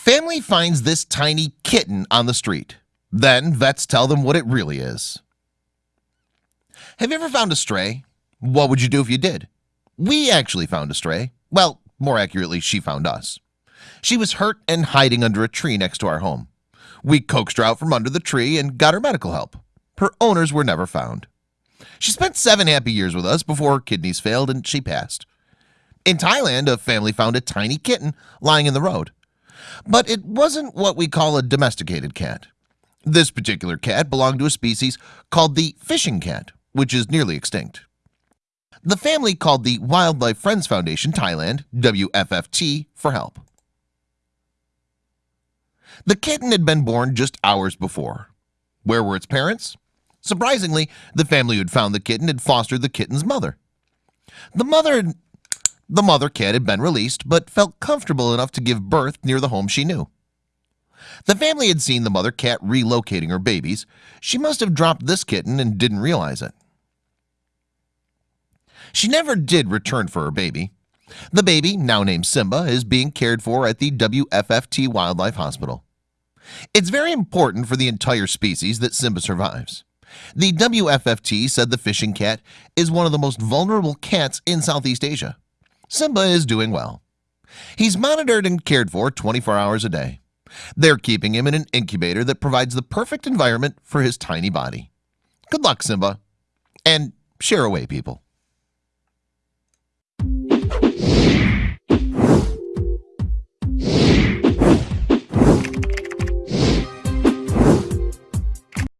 Family finds this tiny kitten on the street. Then vets tell them what it really is. Have you ever found a stray? What would you do if you did? We actually found a stray. Well, more accurately, she found us. She was hurt and hiding under a tree next to our home. We coaxed her out from under the tree and got her medical help. Her owners were never found. She spent seven happy years with us before her kidneys failed and she passed. In Thailand, a family found a tiny kitten lying in the road. But it wasn't what we call a domesticated cat. This particular cat belonged to a species called the fishing cat, which is nearly extinct. The family called the Wildlife Friends Foundation Thailand WFFT for help. The kitten had been born just hours before. Where were its parents? Surprisingly, the family who had found the kitten had fostered the kitten's mother. The mother the mother cat had been released but felt comfortable enough to give birth near the home she knew. The family had seen the mother cat relocating her babies. She must have dropped this kitten and didn't realize it. She never did return for her baby. The baby now named Simba is being cared for at the WFFT Wildlife Hospital. It's very important for the entire species that Simba survives. The WFFT said the fishing cat is one of the most vulnerable cats in Southeast Asia Simba is doing well. He's monitored and cared for 24 hours a day. They're keeping him in an incubator that provides the perfect environment for his tiny body. Good luck Simba. And share away people